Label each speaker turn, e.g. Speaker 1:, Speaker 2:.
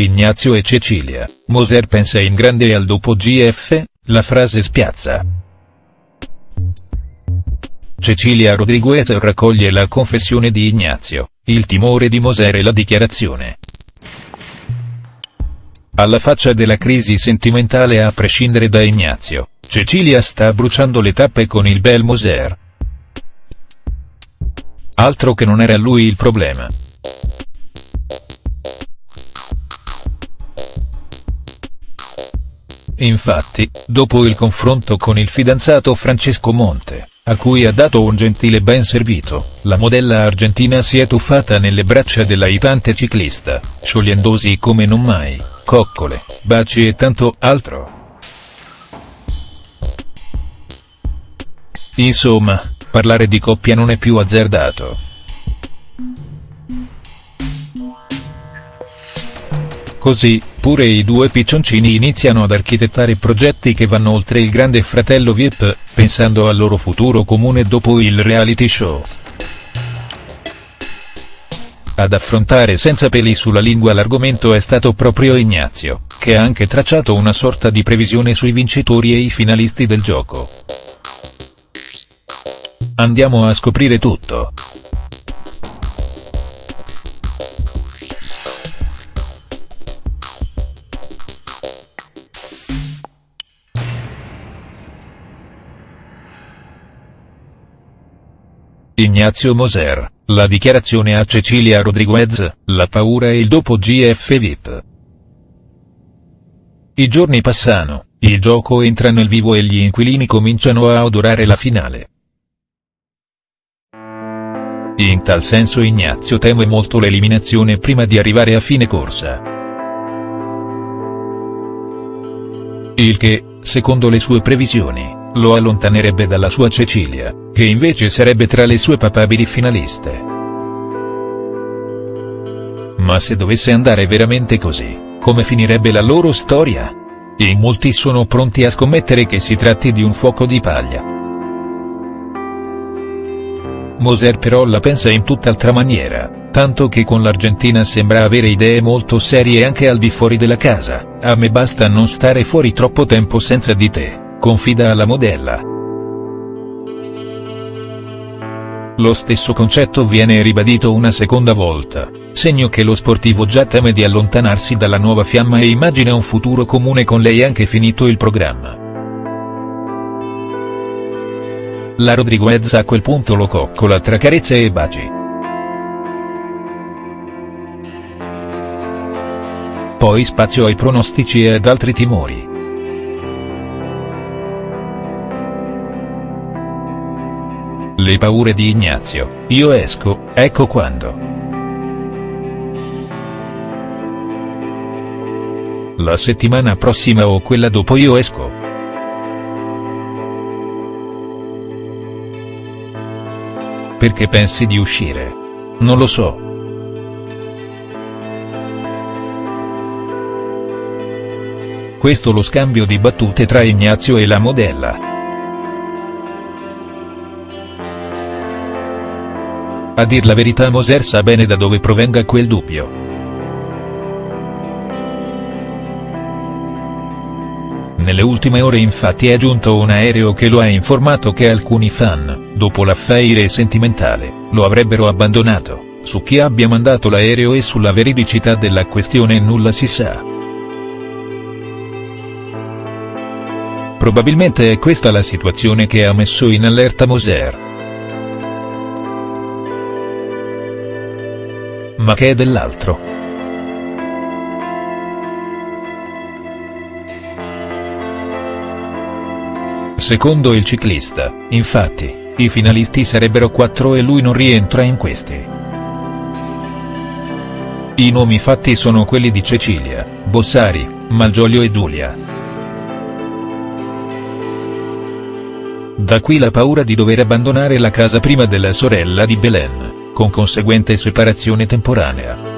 Speaker 1: Ignazio e Cecilia, Moser pensa in grande e al dopo GF, la frase spiazza. Cecilia Rodriguez raccoglie la confessione di Ignazio, il timore di Moser e la dichiarazione. Alla faccia della crisi sentimentale a prescindere da Ignazio, Cecilia sta bruciando le tappe con il bel Moser. Altro che non era lui il problema. Infatti, dopo il confronto con il fidanzato Francesco Monte, a cui ha dato un gentile ben servito, la modella argentina si è tuffata nelle braccia dell'aitante ciclista, sciogliendosi come non mai, coccole, baci e tanto altro. Insomma, parlare di coppia non è più azzardato. Così, pure i due piccioncini iniziano ad architettare progetti che vanno oltre il grande fratello Vip, pensando al loro futuro comune dopo il reality show. Ad affrontare senza peli sulla lingua l'argomento è stato proprio Ignazio, che ha anche tracciato una sorta di previsione sui vincitori e i finalisti del gioco. Andiamo a scoprire tutto. Ignazio Moser, la dichiarazione a Cecilia Rodriguez, la paura e il dopo GF VIP. I giorni passano, il gioco entra nel vivo e gli inquilini cominciano a odorare la finale. In tal senso Ignazio teme molto l'eliminazione prima di arrivare a fine corsa. Il che, secondo le sue previsioni, lo allontanerebbe dalla sua Cecilia, che invece sarebbe tra le sue papabili finaliste. Ma se dovesse andare veramente così, come finirebbe la loro storia? In molti sono pronti a scommettere che si tratti di un fuoco di paglia. Moser però la pensa in tutt'altra maniera, tanto che con l'Argentina sembra avere idee molto serie anche al di fuori della casa, a me basta non stare fuori troppo tempo senza di te confida alla modella. Lo stesso concetto viene ribadito una seconda volta, segno che lo sportivo già teme di allontanarsi dalla nuova fiamma e immagina un futuro comune con lei anche finito il programma. La Rodriguez a quel punto lo coccola tra carezze e baci. Poi spazio ai pronostici e ad altri timori. Le paure di Ignazio, io esco, ecco quando. La settimana prossima o quella dopo io esco. Perché pensi di uscire? Non lo so. Questo lo scambio di battute tra Ignazio e la modella. A dir la verità Moser sa bene da dove provenga quel dubbio. Nelle ultime ore infatti è giunto un aereo che lo ha informato che alcuni fan, dopo l'affaire sentimentale, lo avrebbero abbandonato, su chi abbia mandato l'aereo e sulla veridicità della questione nulla si sa. Probabilmente è questa la situazione che ha messo in allerta Moser. Ma che è dell'altro. Secondo il ciclista, infatti, i finalisti sarebbero quattro e lui non rientra in questi. I nomi fatti sono quelli di Cecilia, Bossari, Malgioglio e Giulia. Da qui la paura di dover abbandonare la casa prima della sorella di Belen con conseguente separazione temporanea.